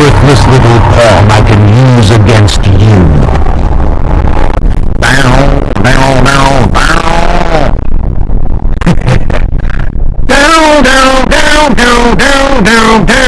worthless little pawn I can use against you. Bow, bow, bow, bow. down, down, down, down, down, down, down.